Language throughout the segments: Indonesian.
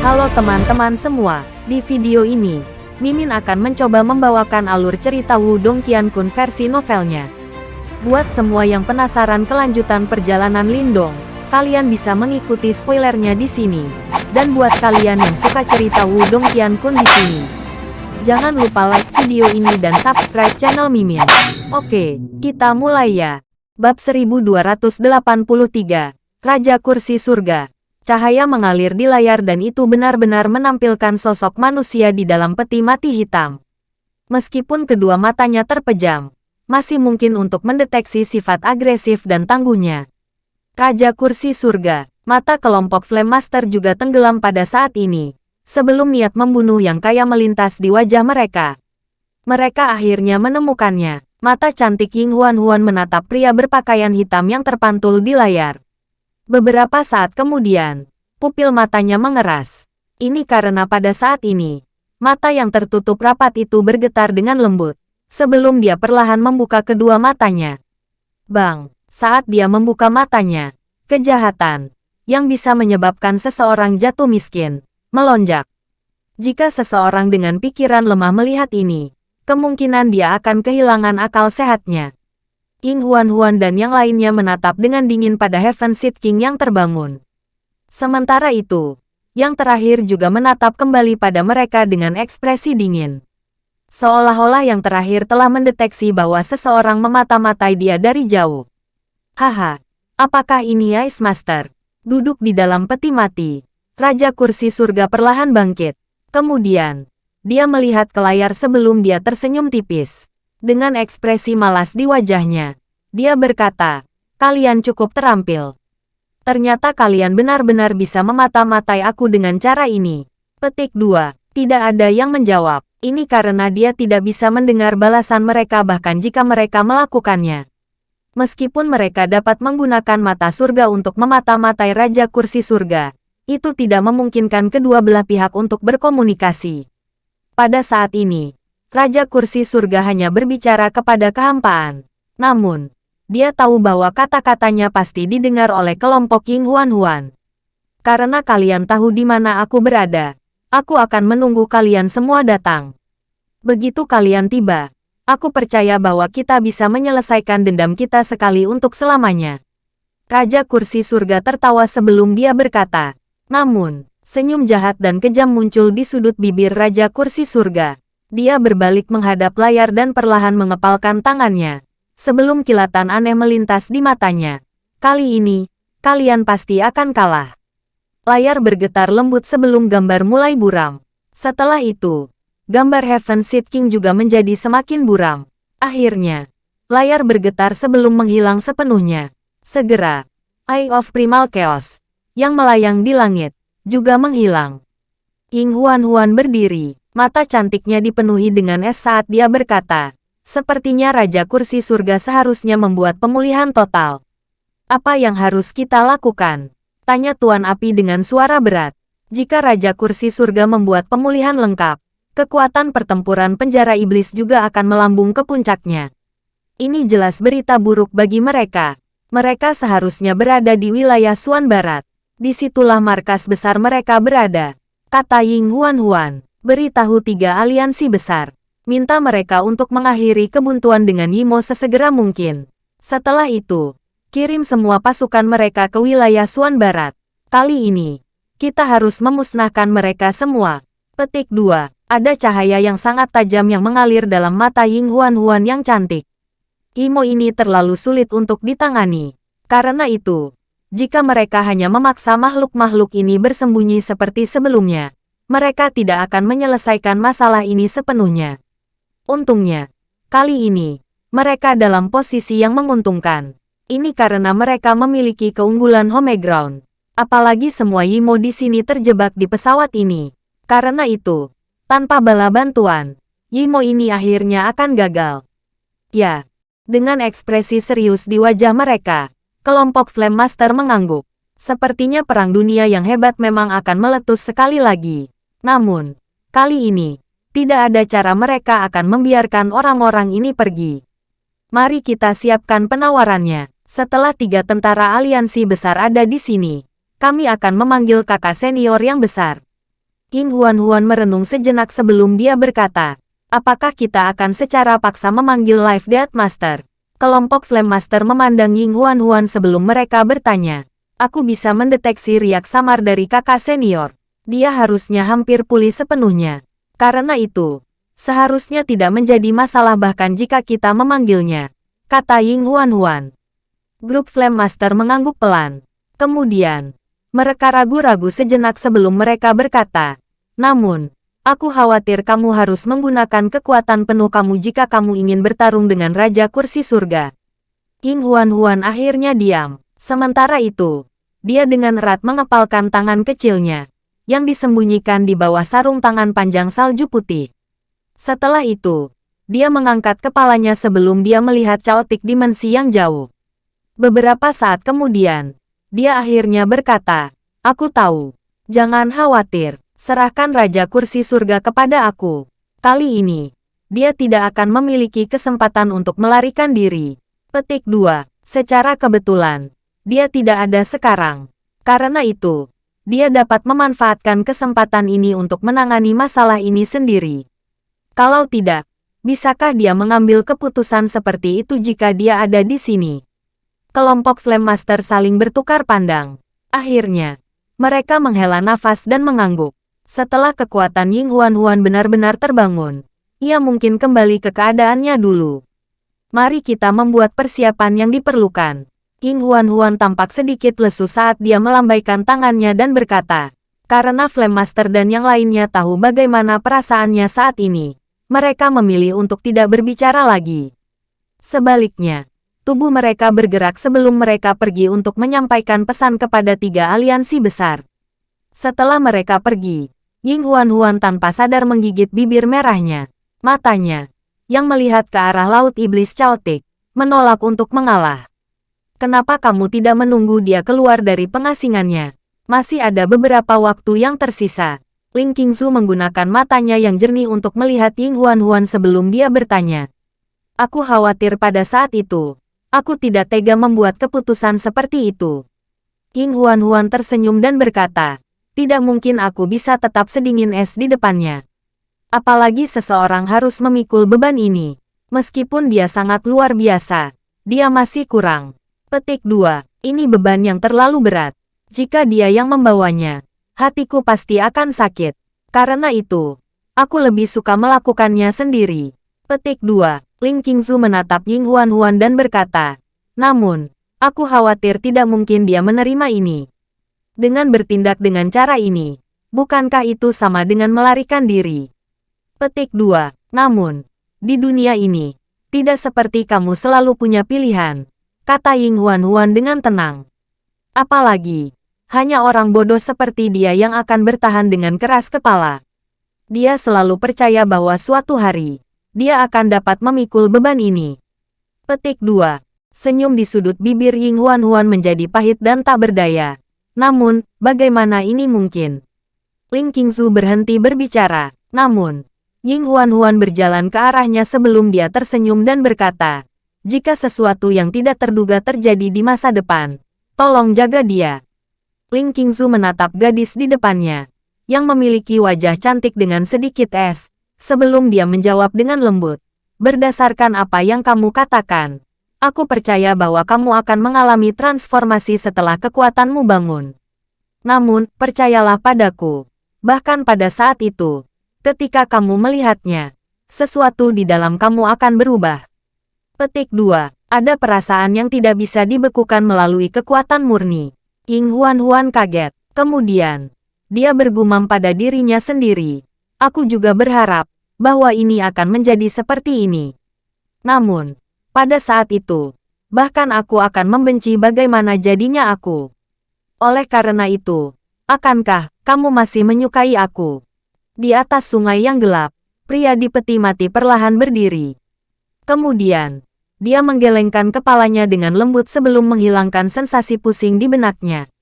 Halo teman-teman semua, di video ini, Mimin akan mencoba membawakan alur cerita Wudong Qiankun versi novelnya. Buat semua yang penasaran kelanjutan perjalanan Lindong, kalian bisa mengikuti spoilernya di sini. Dan buat kalian yang suka cerita Wudong Qiankun di sini, jangan lupa like video ini dan subscribe channel Mimin. Oke, kita mulai ya. Bab 1283, Raja Kursi Surga. Cahaya mengalir di layar dan itu benar-benar menampilkan sosok manusia di dalam peti mati hitam. Meskipun kedua matanya terpejam, masih mungkin untuk mendeteksi sifat agresif dan tangguhnya. Raja Kursi Surga, mata kelompok Flame Master juga tenggelam pada saat ini, sebelum niat membunuh yang kaya melintas di wajah mereka. Mereka akhirnya menemukannya. Mata cantik Ying Huan-Huan menatap pria berpakaian hitam yang terpantul di layar. Beberapa saat kemudian, pupil matanya mengeras. Ini karena pada saat ini, mata yang tertutup rapat itu bergetar dengan lembut, sebelum dia perlahan membuka kedua matanya. Bang, saat dia membuka matanya, kejahatan, yang bisa menyebabkan seseorang jatuh miskin, melonjak. Jika seseorang dengan pikiran lemah melihat ini, kemungkinan dia akan kehilangan akal sehatnya. Ying Huan-Huan dan yang lainnya menatap dengan dingin pada Heaven Seed King yang terbangun. Sementara itu, yang terakhir juga menatap kembali pada mereka dengan ekspresi dingin. Seolah-olah yang terakhir telah mendeteksi bahwa seseorang memata-matai dia dari jauh. Haha, apakah ini Ice Master? Duduk di dalam peti mati, Raja Kursi Surga perlahan bangkit. Kemudian, dia melihat ke layar sebelum dia tersenyum tipis. Dengan ekspresi malas di wajahnya, dia berkata, kalian cukup terampil. Ternyata kalian benar-benar bisa memata-matai aku dengan cara ini. Petik 2. Tidak ada yang menjawab. Ini karena dia tidak bisa mendengar balasan mereka bahkan jika mereka melakukannya. Meskipun mereka dapat menggunakan mata surga untuk memata-matai Raja Kursi Surga, itu tidak memungkinkan kedua belah pihak untuk berkomunikasi. Pada saat ini, Raja Kursi Surga hanya berbicara kepada kehampaan. Namun, dia tahu bahwa kata-katanya pasti didengar oleh kelompok Ying Huan-Huan. Karena kalian tahu di mana aku berada, aku akan menunggu kalian semua datang. Begitu kalian tiba, aku percaya bahwa kita bisa menyelesaikan dendam kita sekali untuk selamanya. Raja Kursi Surga tertawa sebelum dia berkata, namun, Senyum jahat dan kejam muncul di sudut bibir Raja Kursi Surga. Dia berbalik menghadap layar dan perlahan mengepalkan tangannya. Sebelum kilatan aneh melintas di matanya. Kali ini, kalian pasti akan kalah. Layar bergetar lembut sebelum gambar mulai buram. Setelah itu, gambar Heaven Seed King juga menjadi semakin buram. Akhirnya, layar bergetar sebelum menghilang sepenuhnya. Segera, Eye of Primal Chaos, yang melayang di langit, juga menghilang. Ying Huan-Huan berdiri, mata cantiknya dipenuhi dengan es saat dia berkata, sepertinya Raja Kursi Surga seharusnya membuat pemulihan total. Apa yang harus kita lakukan? Tanya Tuan Api dengan suara berat. Jika Raja Kursi Surga membuat pemulihan lengkap, kekuatan pertempuran penjara iblis juga akan melambung ke puncaknya. Ini jelas berita buruk bagi mereka. Mereka seharusnya berada di wilayah Suan Barat. Di situlah markas besar mereka berada. Kata Ying Huan Huan, beritahu tiga aliansi besar. Minta mereka untuk mengakhiri kebuntuan dengan Yimo sesegera mungkin. Setelah itu, kirim semua pasukan mereka ke wilayah Suan Barat. Kali ini, kita harus memusnahkan mereka semua. Petik 2. Ada cahaya yang sangat tajam yang mengalir dalam mata Ying Huan Huan yang cantik. Imo ini terlalu sulit untuk ditangani. Karena itu, jika mereka hanya memaksa makhluk-makhluk ini bersembunyi seperti sebelumnya, mereka tidak akan menyelesaikan masalah ini sepenuhnya. Untungnya, kali ini, mereka dalam posisi yang menguntungkan. Ini karena mereka memiliki keunggulan home ground. Apalagi semua Yimo di sini terjebak di pesawat ini. Karena itu, tanpa bala bantuan, Yimo ini akhirnya akan gagal. Ya, dengan ekspresi serius di wajah mereka, Kelompok Flame Master mengangguk. Sepertinya perang dunia yang hebat memang akan meletus sekali lagi. Namun, kali ini, tidak ada cara mereka akan membiarkan orang-orang ini pergi. Mari kita siapkan penawarannya. Setelah tiga tentara aliansi besar ada di sini, kami akan memanggil kakak senior yang besar. King Huan-Huan merenung sejenak sebelum dia berkata, apakah kita akan secara paksa memanggil Life Death Master? Kelompok Flame Master memandang Ying Huan-Huan sebelum mereka bertanya. Aku bisa mendeteksi riak samar dari kakak senior. Dia harusnya hampir pulih sepenuhnya. Karena itu, seharusnya tidak menjadi masalah bahkan jika kita memanggilnya. Kata Ying Huan-Huan. Grup Flame Master mengangguk pelan. Kemudian, mereka ragu-ragu sejenak sebelum mereka berkata, namun, aku khawatir kamu harus menggunakan kekuatan penuh kamu jika kamu ingin bertarung dengan Raja Kursi Surga. King Huan-Huan akhirnya diam. Sementara itu, dia dengan erat mengepalkan tangan kecilnya, yang disembunyikan di bawah sarung tangan panjang salju putih. Setelah itu, dia mengangkat kepalanya sebelum dia melihat caotik dimensi yang jauh. Beberapa saat kemudian, dia akhirnya berkata, Aku tahu. Jangan khawatir. Serahkan Raja Kursi Surga kepada aku. Kali ini, dia tidak akan memiliki kesempatan untuk melarikan diri. Petik 2. Secara kebetulan, dia tidak ada sekarang. Karena itu, dia dapat memanfaatkan kesempatan ini untuk menangani masalah ini sendiri. Kalau tidak, bisakah dia mengambil keputusan seperti itu jika dia ada di sini? kelompok Flame Master saling bertukar pandang. Akhirnya, mereka menghela nafas dan mengangguk. Setelah kekuatan Ying Huan Huan benar-benar terbangun, ia mungkin kembali ke keadaannya dulu. Mari kita membuat persiapan yang diperlukan. Ying Huan Huan tampak sedikit lesu saat dia melambaikan tangannya dan berkata, karena Flame Master dan yang lainnya tahu bagaimana perasaannya saat ini, mereka memilih untuk tidak berbicara lagi. Sebaliknya, tubuh mereka bergerak sebelum mereka pergi untuk menyampaikan pesan kepada tiga aliansi besar. Setelah mereka pergi, Ying Huan-Huan tanpa sadar menggigit bibir merahnya. Matanya, yang melihat ke arah Laut Iblis Chaotic, menolak untuk mengalah. Kenapa kamu tidak menunggu dia keluar dari pengasingannya? Masih ada beberapa waktu yang tersisa. Ling Qingzu menggunakan matanya yang jernih untuk melihat Ying Huan-Huan sebelum dia bertanya. Aku khawatir pada saat itu, Aku tidak tega membuat keputusan seperti itu. King Huan-Huan tersenyum dan berkata, tidak mungkin aku bisa tetap sedingin es di depannya. Apalagi seseorang harus memikul beban ini. Meskipun dia sangat luar biasa, dia masih kurang. Petik 2. Ini beban yang terlalu berat. Jika dia yang membawanya, hatiku pasti akan sakit. Karena itu, aku lebih suka melakukannya sendiri. Petik 2. Ling Qingzu menatap Ying Huan-Huan dan berkata, namun, aku khawatir tidak mungkin dia menerima ini. Dengan bertindak dengan cara ini, bukankah itu sama dengan melarikan diri? Petik 2. Namun, di dunia ini, tidak seperti kamu selalu punya pilihan, kata Ying Huan-Huan dengan tenang. Apalagi, hanya orang bodoh seperti dia yang akan bertahan dengan keras kepala. Dia selalu percaya bahwa suatu hari, dia akan dapat memikul beban ini. Petik 2. Senyum di sudut bibir Ying Huan Huan menjadi pahit dan tak berdaya. Namun, bagaimana ini mungkin? Ling Qingzu berhenti berbicara. Namun, Ying Huan Huan berjalan ke arahnya sebelum dia tersenyum dan berkata, jika sesuatu yang tidak terduga terjadi di masa depan, tolong jaga dia. Ling Qingzu menatap gadis di depannya, yang memiliki wajah cantik dengan sedikit es, sebelum dia menjawab dengan lembut. Berdasarkan apa yang kamu katakan, aku percaya bahwa kamu akan mengalami transformasi setelah kekuatanmu bangun. Namun, percayalah padaku, bahkan pada saat itu, ketika kamu melihatnya, sesuatu di dalam kamu akan berubah. Petik 2. Ada perasaan yang tidak bisa dibekukan melalui kekuatan murni. King Huan-Huan kaget. Kemudian, dia bergumam pada dirinya sendiri. Aku juga berharap bahwa ini akan menjadi seperti ini. Namun, pada saat itu, bahkan aku akan membenci bagaimana jadinya aku. Oleh karena itu, akankah kamu masih menyukai aku? Di atas sungai yang gelap, pria di peti mati perlahan berdiri. Kemudian, dia menggelengkan kepalanya dengan lembut sebelum menghilangkan sensasi pusing di benaknya.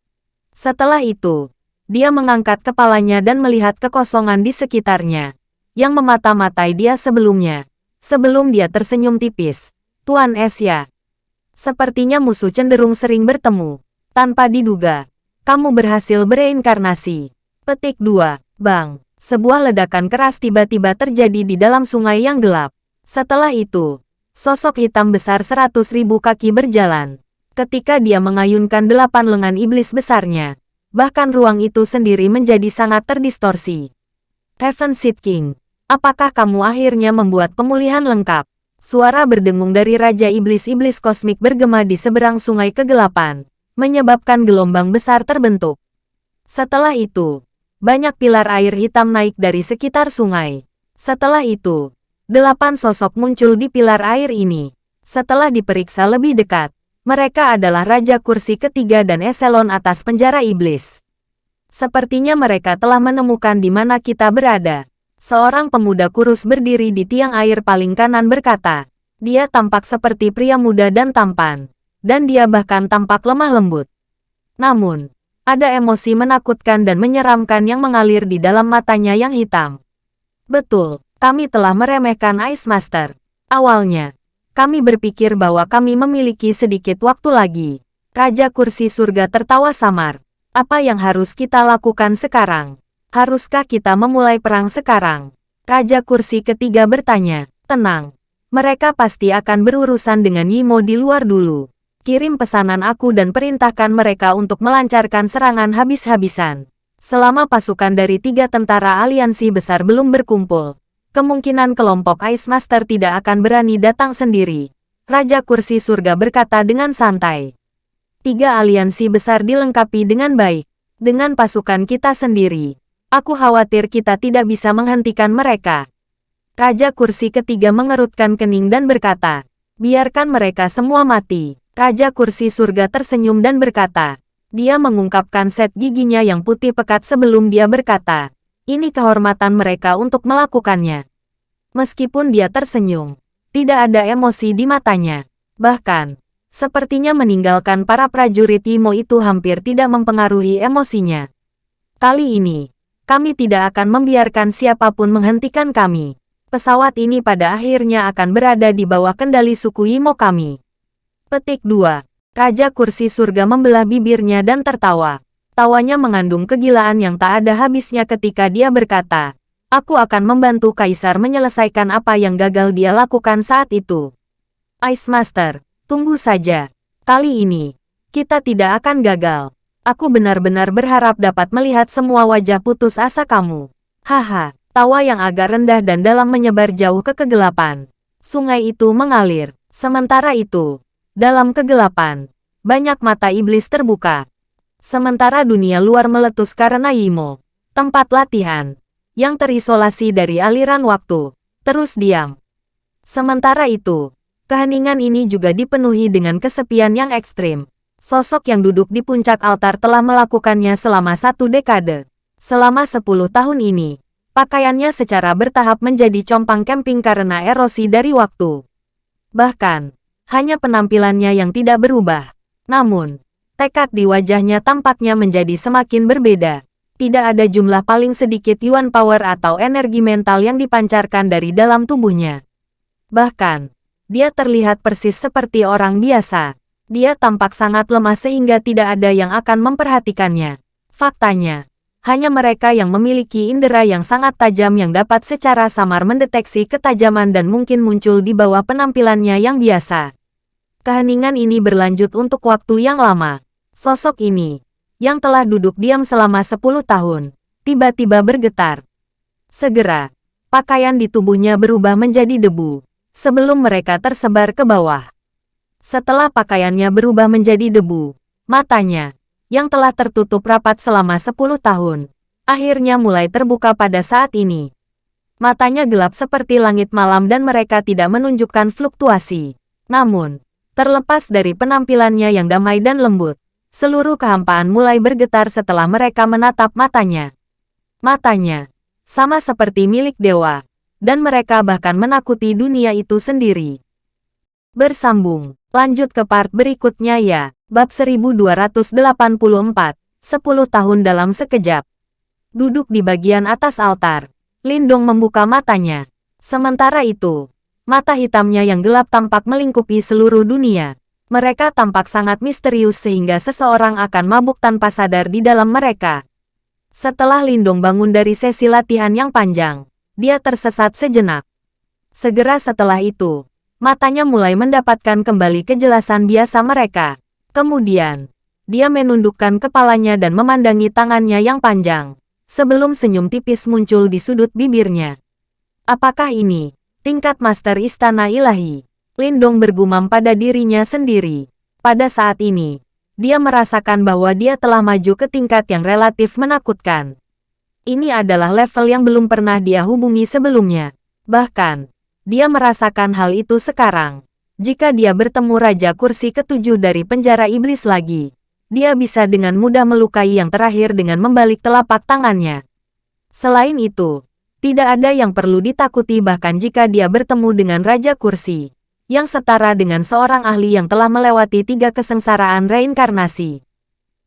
Setelah itu, dia mengangkat kepalanya dan melihat kekosongan di sekitarnya, yang memata-matai dia sebelumnya. Sebelum dia tersenyum tipis. Tuan Esya. Sepertinya musuh cenderung sering bertemu. Tanpa diduga, kamu berhasil bereinkarnasi. Petik 2. Bang! Sebuah ledakan keras tiba-tiba terjadi di dalam sungai yang gelap. Setelah itu, sosok hitam besar seratus ribu kaki berjalan. Ketika dia mengayunkan delapan lengan iblis besarnya, bahkan ruang itu sendiri menjadi sangat terdistorsi. Heaven Seed King, apakah kamu akhirnya membuat pemulihan lengkap? Suara berdengung dari Raja Iblis-Iblis Kosmik bergema di seberang sungai kegelapan, menyebabkan gelombang besar terbentuk. Setelah itu, banyak pilar air hitam naik dari sekitar sungai. Setelah itu, delapan sosok muncul di pilar air ini. Setelah diperiksa lebih dekat, mereka adalah Raja Kursi ketiga dan eselon atas penjara iblis. Sepertinya mereka telah menemukan di mana kita berada. Seorang pemuda kurus berdiri di tiang air paling kanan berkata, dia tampak seperti pria muda dan tampan, dan dia bahkan tampak lemah lembut. Namun, ada emosi menakutkan dan menyeramkan yang mengalir di dalam matanya yang hitam. Betul, kami telah meremehkan Ice Master. Awalnya, kami berpikir bahwa kami memiliki sedikit waktu lagi. Raja Kursi Surga tertawa samar. Apa yang harus kita lakukan sekarang? Haruskah kita memulai perang sekarang? Raja kursi ketiga bertanya. Tenang. Mereka pasti akan berurusan dengan Yimo di luar dulu. Kirim pesanan aku dan perintahkan mereka untuk melancarkan serangan habis-habisan. Selama pasukan dari tiga tentara aliansi besar belum berkumpul, kemungkinan kelompok Ice Master tidak akan berani datang sendiri. Raja Kursi Surga berkata dengan santai. Tiga aliansi besar dilengkapi dengan baik. Dengan pasukan kita sendiri, Aku khawatir kita tidak bisa menghentikan mereka. Raja kursi ketiga mengerutkan kening dan berkata, biarkan mereka semua mati. Raja kursi surga tersenyum dan berkata, dia mengungkapkan set giginya yang putih pekat sebelum dia berkata, ini kehormatan mereka untuk melakukannya. Meskipun dia tersenyum, tidak ada emosi di matanya. Bahkan, sepertinya meninggalkan para prajurit Imo itu hampir tidak mempengaruhi emosinya. Kali ini, kami tidak akan membiarkan siapa pun menghentikan kami. Pesawat ini pada akhirnya akan berada di bawah kendali suku Imo kami. Petik 2. Raja Kursi Surga membelah bibirnya dan tertawa. Tawanya mengandung kegilaan yang tak ada habisnya ketika dia berkata, Aku akan membantu Kaisar menyelesaikan apa yang gagal dia lakukan saat itu. Ice Master, tunggu saja. Kali ini, kita tidak akan gagal. Aku benar-benar berharap dapat melihat semua wajah putus asa kamu. Haha, tawa yang agak rendah dan dalam menyebar jauh ke kegelapan. Sungai itu mengalir. Sementara itu, dalam kegelapan, banyak mata iblis terbuka. Sementara dunia luar meletus karena Yimo, tempat latihan, yang terisolasi dari aliran waktu, terus diam. Sementara itu, keheningan ini juga dipenuhi dengan kesepian yang ekstrim. Sosok yang duduk di puncak altar telah melakukannya selama satu dekade. Selama sepuluh tahun ini, pakaiannya secara bertahap menjadi compang camping karena erosi dari waktu. Bahkan, hanya penampilannya yang tidak berubah. Namun, tekad di wajahnya tampaknya menjadi semakin berbeda. Tidak ada jumlah paling sedikit yuan power atau energi mental yang dipancarkan dari dalam tubuhnya. Bahkan, dia terlihat persis seperti orang biasa. Dia tampak sangat lemah sehingga tidak ada yang akan memperhatikannya. Faktanya, hanya mereka yang memiliki indera yang sangat tajam yang dapat secara samar mendeteksi ketajaman dan mungkin muncul di bawah penampilannya yang biasa. Keheningan ini berlanjut untuk waktu yang lama. Sosok ini, yang telah duduk diam selama 10 tahun, tiba-tiba bergetar. Segera, pakaian di tubuhnya berubah menjadi debu, sebelum mereka tersebar ke bawah. Setelah pakaiannya berubah menjadi debu, matanya, yang telah tertutup rapat selama 10 tahun, akhirnya mulai terbuka pada saat ini. Matanya gelap seperti langit malam dan mereka tidak menunjukkan fluktuasi. Namun, terlepas dari penampilannya yang damai dan lembut, seluruh kehampaan mulai bergetar setelah mereka menatap matanya. Matanya, sama seperti milik dewa, dan mereka bahkan menakuti dunia itu sendiri. Bersambung Lanjut ke part berikutnya ya. Bab 1284, 10 tahun dalam sekejap. Duduk di bagian atas altar, Lindong membuka matanya. Sementara itu, mata hitamnya yang gelap tampak melingkupi seluruh dunia. Mereka tampak sangat misterius sehingga seseorang akan mabuk tanpa sadar di dalam mereka. Setelah Lindong bangun dari sesi latihan yang panjang, dia tersesat sejenak. Segera setelah itu, matanya mulai mendapatkan kembali kejelasan biasa mereka. Kemudian, dia menundukkan kepalanya dan memandangi tangannya yang panjang, sebelum senyum tipis muncul di sudut bibirnya. Apakah ini tingkat master istana ilahi? Lindong bergumam pada dirinya sendiri. Pada saat ini, dia merasakan bahwa dia telah maju ke tingkat yang relatif menakutkan. Ini adalah level yang belum pernah dia hubungi sebelumnya. Bahkan, dia merasakan hal itu sekarang. Jika dia bertemu Raja Kursi ketujuh dari penjara iblis lagi, dia bisa dengan mudah melukai yang terakhir dengan membalik telapak tangannya. Selain itu, tidak ada yang perlu ditakuti bahkan jika dia bertemu dengan Raja Kursi yang setara dengan seorang ahli yang telah melewati tiga kesengsaraan reinkarnasi.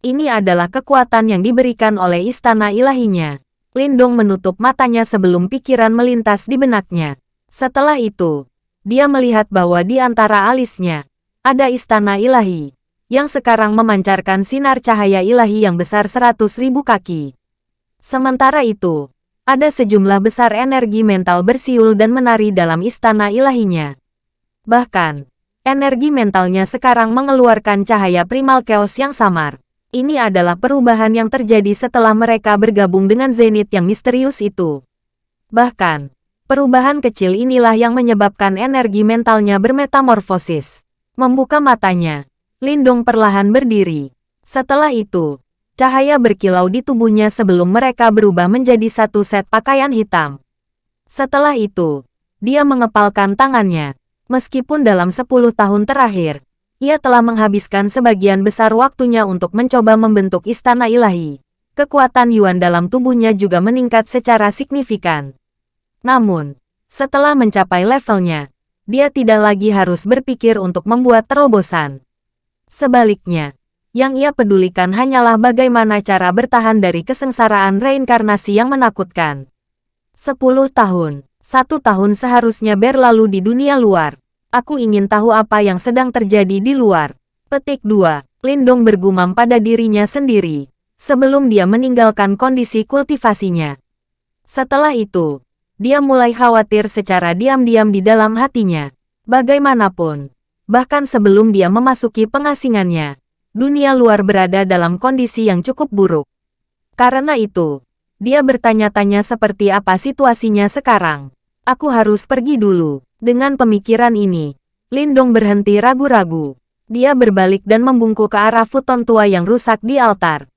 Ini adalah kekuatan yang diberikan oleh istana ilahinya. Lindong menutup matanya sebelum pikiran melintas di benaknya. Setelah itu, dia melihat bahwa di antara alisnya, ada istana ilahi, yang sekarang memancarkan sinar cahaya ilahi yang besar seratus ribu kaki. Sementara itu, ada sejumlah besar energi mental bersiul dan menari dalam istana ilahinya. Bahkan, energi mentalnya sekarang mengeluarkan cahaya primal chaos yang samar. Ini adalah perubahan yang terjadi setelah mereka bergabung dengan Zenith yang misterius itu. Bahkan, perubahan kecil inilah yang menyebabkan energi mentalnya bermetamorfosis. Membuka matanya, Lindong perlahan berdiri. Setelah itu, cahaya berkilau di tubuhnya sebelum mereka berubah menjadi satu set pakaian hitam. Setelah itu, dia mengepalkan tangannya. Meskipun dalam 10 tahun terakhir, ia telah menghabiskan sebagian besar waktunya untuk mencoba membentuk istana ilahi. Kekuatan Yuan dalam tubuhnya juga meningkat secara signifikan. Namun, setelah mencapai levelnya, dia tidak lagi harus berpikir untuk membuat terobosan. Sebaliknya, yang ia pedulikan hanyalah bagaimana cara bertahan dari kesengsaraan reinkarnasi yang menakutkan. Sepuluh tahun, satu tahun seharusnya berlalu di dunia luar. Aku ingin tahu apa yang sedang terjadi di luar. Petik 2. Lindong bergumam pada dirinya sendiri, sebelum dia meninggalkan kondisi kultivasinya. Setelah itu, dia mulai khawatir secara diam-diam di dalam hatinya. Bagaimanapun, bahkan sebelum dia memasuki pengasingannya, dunia luar berada dalam kondisi yang cukup buruk. Karena itu, dia bertanya-tanya seperti apa situasinya sekarang. Aku harus pergi dulu. Dengan pemikiran ini, Lindong berhenti ragu-ragu. Dia berbalik dan membungkuk ke arah futon tua yang rusak di altar.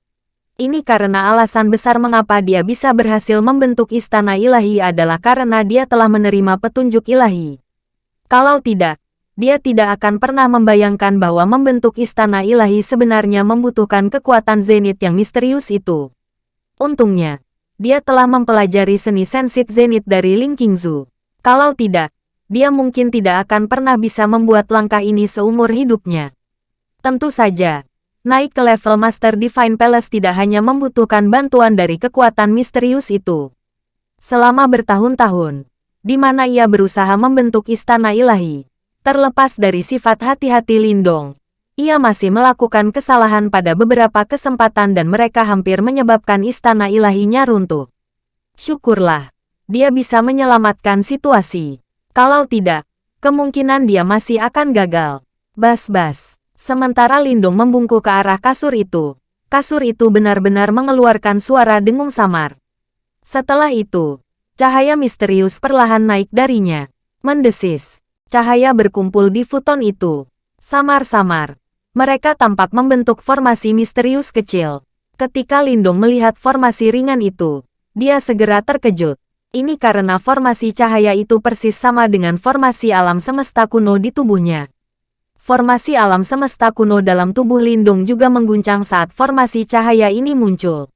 Ini karena alasan besar mengapa dia bisa berhasil membentuk istana ilahi adalah karena dia telah menerima petunjuk ilahi. Kalau tidak, dia tidak akan pernah membayangkan bahwa membentuk istana ilahi sebenarnya membutuhkan kekuatan zenit yang misterius itu. Untungnya, dia telah mempelajari seni sensit zenit dari Ling Qingzu. Kalau tidak, dia mungkin tidak akan pernah bisa membuat langkah ini seumur hidupnya. Tentu saja, naik ke level Master Divine Palace tidak hanya membutuhkan bantuan dari kekuatan misterius itu. Selama bertahun-tahun, di mana ia berusaha membentuk istana ilahi, terlepas dari sifat hati-hati Lindong, ia masih melakukan kesalahan pada beberapa kesempatan dan mereka hampir menyebabkan istana ilahinya runtuh. Syukurlah, dia bisa menyelamatkan situasi. Kalau tidak, kemungkinan dia masih akan gagal. Bas-bas. Sementara Lindung membungkuk ke arah kasur itu, kasur itu benar-benar mengeluarkan suara dengung samar. Setelah itu, cahaya misterius perlahan naik darinya. Mendesis. Cahaya berkumpul di futon itu. Samar-samar. Mereka tampak membentuk formasi misterius kecil. Ketika Lindung melihat formasi ringan itu, dia segera terkejut. Ini karena formasi cahaya itu persis sama dengan formasi alam semesta kuno di tubuhnya. Formasi alam semesta kuno dalam tubuh Lindung juga mengguncang saat formasi cahaya ini muncul.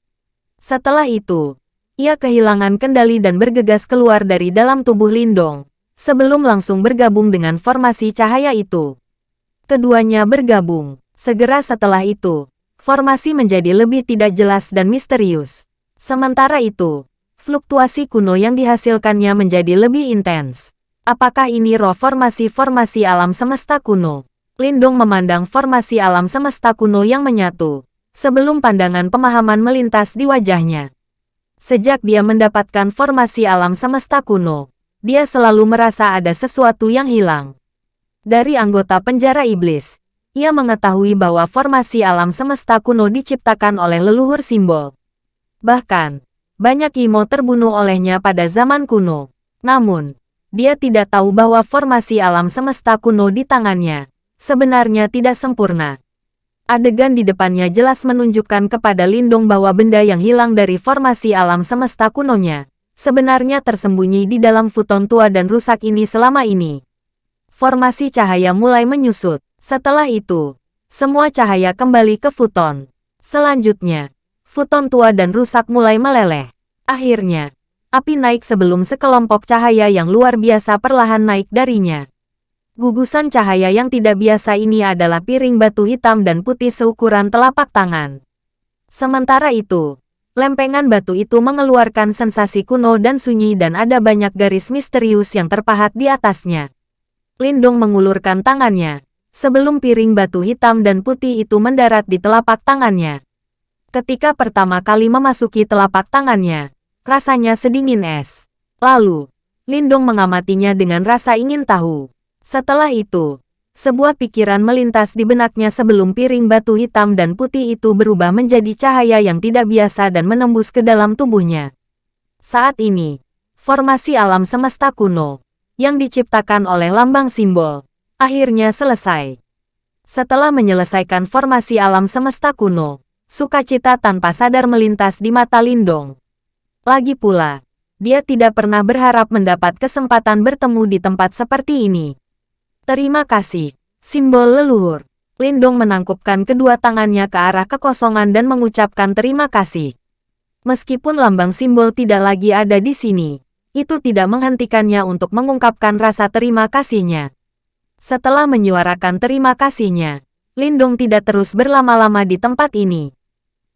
Setelah itu, ia kehilangan kendali dan bergegas keluar dari dalam tubuh Lindong, sebelum langsung bergabung dengan formasi cahaya itu. Keduanya bergabung. Segera setelah itu, formasi menjadi lebih tidak jelas dan misterius. Sementara itu, fluktuasi kuno yang dihasilkannya menjadi lebih intens. Apakah ini roh formasi-formasi alam semesta kuno? Lindong memandang formasi alam semesta kuno yang menyatu. Sebelum pandangan pemahaman melintas di wajahnya, Sejak dia mendapatkan formasi alam semesta kuno, dia selalu merasa ada sesuatu yang hilang. Dari anggota penjara iblis, ia mengetahui bahwa formasi alam semesta kuno diciptakan oleh leluhur simbol. Bahkan, banyak Imo terbunuh olehnya pada zaman kuno. Namun, dia tidak tahu bahwa formasi alam semesta kuno di tangannya sebenarnya tidak sempurna. Adegan di depannya jelas menunjukkan kepada Lindong bahwa benda yang hilang dari formasi alam semesta kunonya sebenarnya tersembunyi di dalam futon tua dan rusak ini selama ini. Formasi cahaya mulai menyusut. Setelah itu, semua cahaya kembali ke futon. Selanjutnya, futon tua dan rusak mulai meleleh. Akhirnya, api naik sebelum sekelompok cahaya yang luar biasa perlahan naik darinya. Gugusan cahaya yang tidak biasa ini adalah piring batu hitam dan putih seukuran telapak tangan. Sementara itu, lempengan batu itu mengeluarkan sensasi kuno dan sunyi dan ada banyak garis misterius yang terpahat di atasnya. Lindung mengulurkan tangannya, sebelum piring batu hitam dan putih itu mendarat di telapak tangannya. Ketika pertama kali memasuki telapak tangannya, rasanya sedingin es. Lalu, Lindung mengamatinya dengan rasa ingin tahu. Setelah itu, sebuah pikiran melintas di benaknya sebelum piring batu hitam dan putih itu berubah menjadi cahaya yang tidak biasa dan menembus ke dalam tubuhnya. Saat ini, formasi alam semesta kuno, yang diciptakan oleh lambang simbol, akhirnya selesai. Setelah menyelesaikan formasi alam semesta kuno, sukacita tanpa sadar melintas di mata Lindong. Lagi pula, dia tidak pernah berharap mendapat kesempatan bertemu di tempat seperti ini. Terima kasih. Simbol leluhur. Lindong menangkupkan kedua tangannya ke arah kekosongan dan mengucapkan terima kasih. Meskipun lambang simbol tidak lagi ada di sini, itu tidak menghentikannya untuk mengungkapkan rasa terima kasihnya. Setelah menyuarakan terima kasihnya, Lindong tidak terus berlama-lama di tempat ini.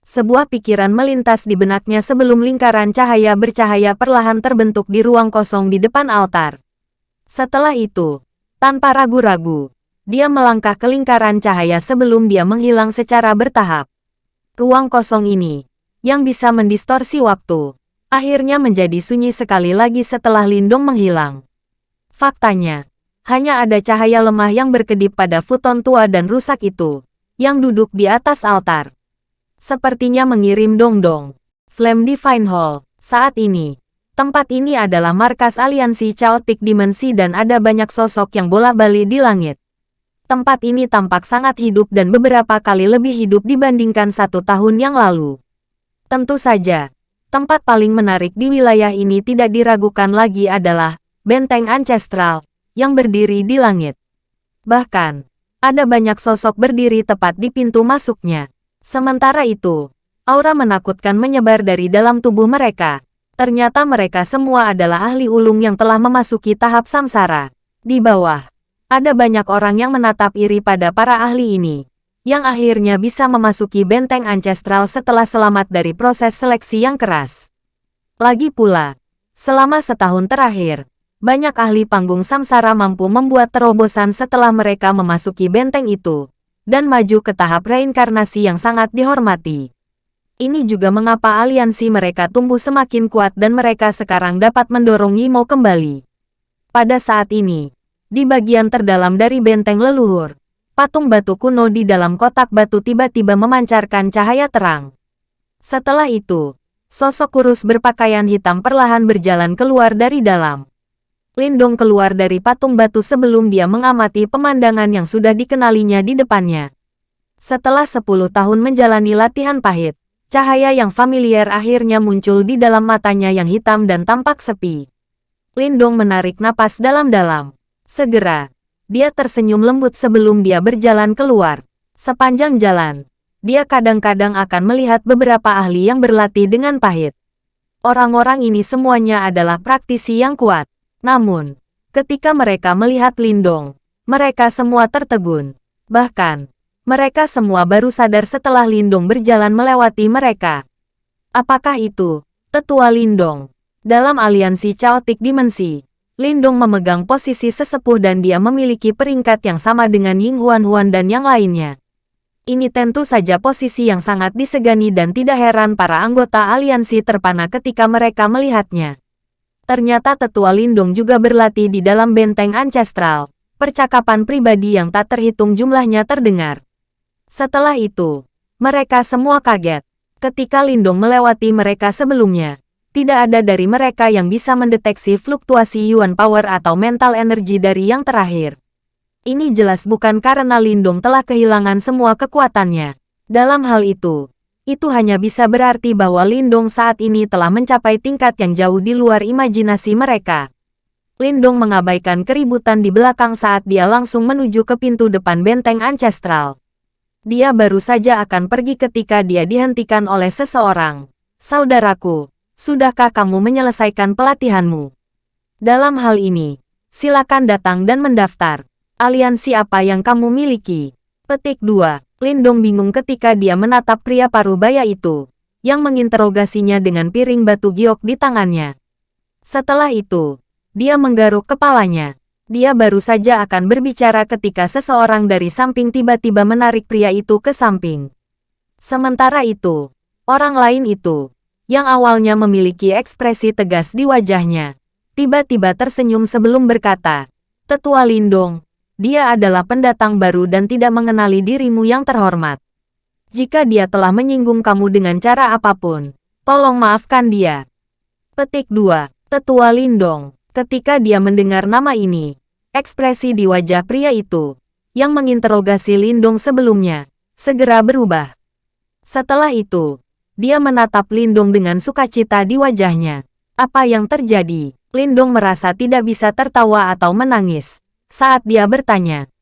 Sebuah pikiran melintas di benaknya sebelum lingkaran cahaya bercahaya perlahan terbentuk di ruang kosong di depan altar. Setelah itu, tanpa ragu-ragu, dia melangkah ke lingkaran cahaya sebelum dia menghilang secara bertahap. Ruang kosong ini, yang bisa mendistorsi waktu, akhirnya menjadi sunyi sekali lagi setelah Lindung menghilang. Faktanya, hanya ada cahaya lemah yang berkedip pada futon tua dan rusak itu, yang duduk di atas altar. Sepertinya mengirim dong-dong. Flame Divine Hall, saat ini, Tempat ini adalah markas aliansi Chaotic Dimensi dan ada banyak sosok yang bola-balik di langit. Tempat ini tampak sangat hidup dan beberapa kali lebih hidup dibandingkan satu tahun yang lalu. Tentu saja, tempat paling menarik di wilayah ini tidak diragukan lagi adalah Benteng Ancestral yang berdiri di langit. Bahkan, ada banyak sosok berdiri tepat di pintu masuknya. Sementara itu, aura menakutkan menyebar dari dalam tubuh mereka Ternyata mereka semua adalah ahli ulung yang telah memasuki tahap samsara. Di bawah, ada banyak orang yang menatap iri pada para ahli ini, yang akhirnya bisa memasuki benteng ancestral setelah selamat dari proses seleksi yang keras. Lagi pula, selama setahun terakhir, banyak ahli panggung samsara mampu membuat terobosan setelah mereka memasuki benteng itu, dan maju ke tahap reinkarnasi yang sangat dihormati. Ini juga mengapa aliansi mereka tumbuh semakin kuat dan mereka sekarang dapat mendorong Yimo kembali. Pada saat ini, di bagian terdalam dari benteng leluhur, patung batu kuno di dalam kotak batu tiba-tiba memancarkan cahaya terang. Setelah itu, sosok kurus berpakaian hitam perlahan berjalan keluar dari dalam. Lindong keluar dari patung batu sebelum dia mengamati pemandangan yang sudah dikenalinya di depannya. Setelah 10 tahun menjalani latihan pahit, Cahaya yang familiar akhirnya muncul di dalam matanya yang hitam dan tampak sepi. Lindong menarik napas dalam-dalam. Segera, dia tersenyum lembut sebelum dia berjalan keluar. Sepanjang jalan, dia kadang-kadang akan melihat beberapa ahli yang berlatih dengan pahit. Orang-orang ini semuanya adalah praktisi yang kuat. Namun, ketika mereka melihat Lindong, mereka semua tertegun. Bahkan, mereka semua baru sadar setelah Lindong berjalan melewati mereka. Apakah itu, Tetua Lindong? Dalam aliansi Chaotic Dimensi, Lindong memegang posisi sesepuh dan dia memiliki peringkat yang sama dengan Ying Huan Huan dan yang lainnya. Ini tentu saja posisi yang sangat disegani dan tidak heran para anggota aliansi terpana ketika mereka melihatnya. Ternyata tetua Lindung juga berlatih di dalam benteng ancestral. Percakapan pribadi yang tak terhitung jumlahnya terdengar. Setelah itu, mereka semua kaget. Ketika Lindung melewati mereka sebelumnya, tidak ada dari mereka yang bisa mendeteksi fluktuasi Yuan Power atau mental energi dari yang terakhir. Ini jelas bukan karena Lindung telah kehilangan semua kekuatannya. Dalam hal itu, itu hanya bisa berarti bahwa Lindung saat ini telah mencapai tingkat yang jauh di luar imajinasi mereka. Lindung mengabaikan keributan di belakang saat dia langsung menuju ke pintu depan benteng ancestral. Dia baru saja akan pergi ketika dia dihentikan oleh seseorang. Saudaraku, sudahkah kamu menyelesaikan pelatihanmu? Dalam hal ini, silakan datang dan mendaftar. Aliansi apa yang kamu miliki? Petik 2. Lindong bingung ketika dia menatap pria parubaya itu, yang menginterogasinya dengan piring batu giok di tangannya. Setelah itu, dia menggaruk kepalanya. Dia baru saja akan berbicara ketika seseorang dari samping tiba-tiba menarik pria itu ke samping. Sementara itu, orang lain itu, yang awalnya memiliki ekspresi tegas di wajahnya, tiba-tiba tersenyum sebelum berkata, Tetua Lindong, dia adalah pendatang baru dan tidak mengenali dirimu yang terhormat. Jika dia telah menyinggung kamu dengan cara apa pun, tolong maafkan dia. Petik 2. Tetua Lindong. Ketika dia mendengar nama ini, ekspresi di wajah pria itu, yang menginterogasi Lindong sebelumnya, segera berubah. Setelah itu, dia menatap Lindong dengan sukacita di wajahnya. Apa yang terjadi? Lindong merasa tidak bisa tertawa atau menangis saat dia bertanya.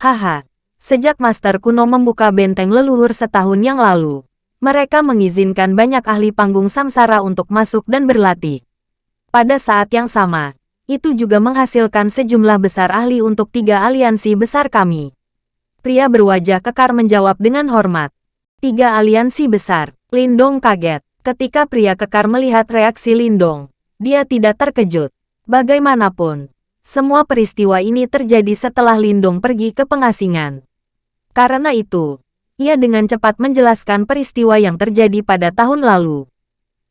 Haha, sejak Master Kuno membuka benteng leluhur setahun yang lalu, mereka mengizinkan banyak ahli panggung samsara untuk masuk dan berlatih. Pada saat yang sama, itu juga menghasilkan sejumlah besar ahli untuk tiga aliansi besar kami. Pria berwajah kekar menjawab dengan hormat. Tiga aliansi besar, Lindong kaget. Ketika pria kekar melihat reaksi Lindong, dia tidak terkejut. Bagaimanapun, semua peristiwa ini terjadi setelah Lindong pergi ke pengasingan. Karena itu, ia dengan cepat menjelaskan peristiwa yang terjadi pada tahun lalu.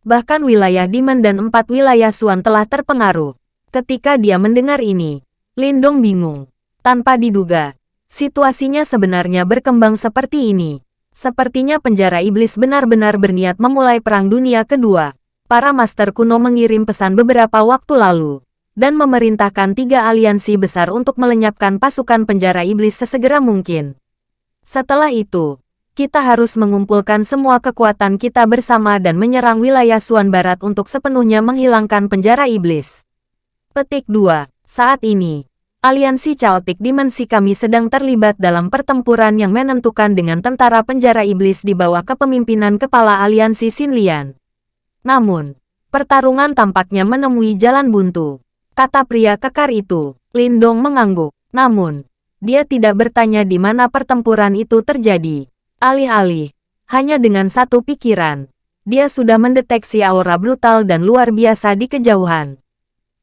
Bahkan wilayah Dimen dan empat wilayah Suan telah terpengaruh. Ketika dia mendengar ini, Lindong bingung. Tanpa diduga, situasinya sebenarnya berkembang seperti ini. Sepertinya penjara iblis benar-benar berniat memulai Perang Dunia Kedua. Para master kuno mengirim pesan beberapa waktu lalu dan memerintahkan tiga aliansi besar untuk melenyapkan pasukan penjara iblis sesegera mungkin. Setelah itu, kita harus mengumpulkan semua kekuatan kita bersama dan menyerang wilayah Suan Barat untuk sepenuhnya menghilangkan penjara iblis. Petik 2. Saat ini, aliansi Chaotic Dimensi kami sedang terlibat dalam pertempuran yang menentukan dengan tentara penjara iblis di bawah kepemimpinan kepala aliansi Sinlian. Namun, pertarungan tampaknya menemui jalan buntu kata pria kekar itu. Lindong mengangguk. Namun, dia tidak bertanya di mana pertempuran itu terjadi. Alih-alih, hanya dengan satu pikiran, dia sudah mendeteksi aura brutal dan luar biasa di kejauhan.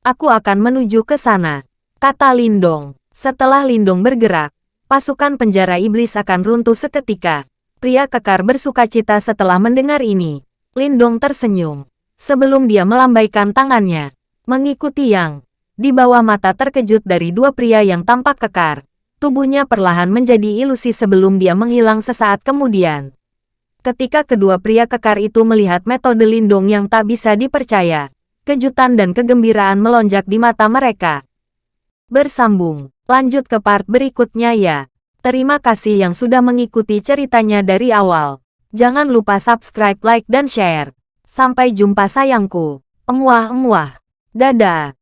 Aku akan menuju ke sana, kata Lindong. Setelah Lindong bergerak, pasukan penjara iblis akan runtuh seketika. Pria kekar bersuka cita setelah mendengar ini. Lindong tersenyum. Sebelum dia melambaikan tangannya, Mengikuti yang di bawah mata terkejut dari dua pria yang tampak kekar, tubuhnya perlahan menjadi ilusi sebelum dia menghilang sesaat kemudian. Ketika kedua pria kekar itu melihat metode lindung yang tak bisa dipercaya, kejutan dan kegembiraan melonjak di mata mereka. Bersambung, lanjut ke part berikutnya ya. Terima kasih yang sudah mengikuti ceritanya dari awal. Jangan lupa subscribe, like, dan share. Sampai jumpa sayangku. Emuah-emuah. Dadah.